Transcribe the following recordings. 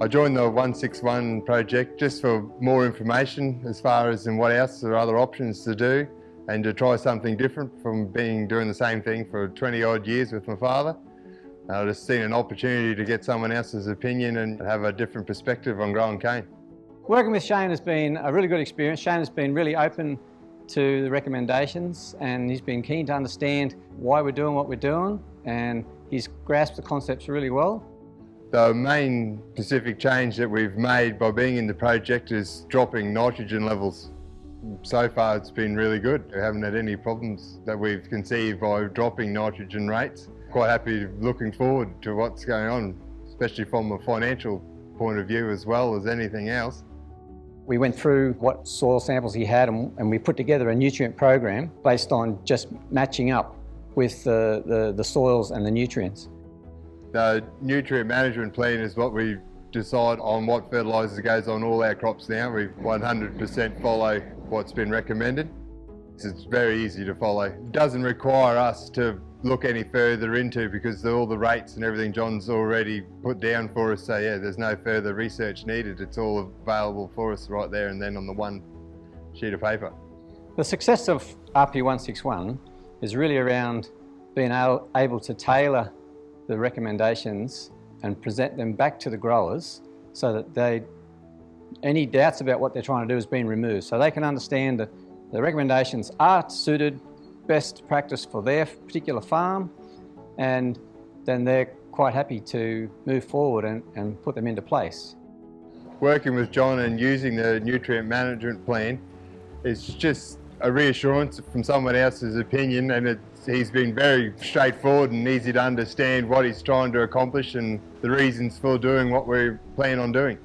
I joined the 161 project just for more information as far as in what else there are other options to do and to try something different from being doing the same thing for 20 odd years with my father. Uh, I just seen an opportunity to get someone else's opinion and have a different perspective on growing cane. Working with Shane has been a really good experience. Shane has been really open to the recommendations and he's been keen to understand why we're doing what we're doing and he's grasped the concepts really well. The main specific change that we've made by being in the project is dropping nitrogen levels. So far it's been really good. We haven't had any problems that we've conceived by dropping nitrogen rates. Quite happy looking forward to what's going on, especially from a financial point of view as well as anything else. We went through what soil samples he had and, and we put together a nutrient program based on just matching up with the, the, the soils and the nutrients. The nutrient management plan is what we decide on what fertiliser goes on all our crops now. We 100% follow what's been recommended. It's very easy to follow. It doesn't require us to look any further into because all the rates and everything John's already put down for us. So yeah, there's no further research needed. It's all available for us right there and then on the one sheet of paper. The success of RP161 is really around being able to tailor the recommendations and present them back to the growers so that they, any doubts about what they're trying to do is being removed. So they can understand that the recommendations are suited best practice for their particular farm and then they're quite happy to move forward and, and put them into place. Working with John and using the nutrient management plan is just a reassurance from someone else's opinion and it he's been very straightforward and easy to understand what he's trying to accomplish and the reasons for doing what we plan on doing.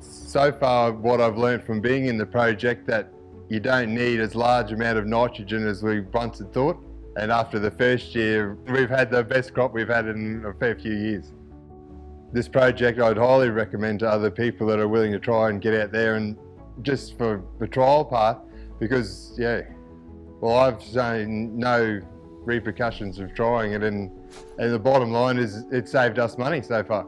So far, what I've learned from being in the project that you don't need as large amount of nitrogen as we once had thought. And after the first year, we've had the best crop we've had in a fair few years. This project I'd highly recommend to other people that are willing to try and get out there and just for the trial part, because yeah, well I've seen no repercussions of trying it and, and the bottom line is it saved us money so far.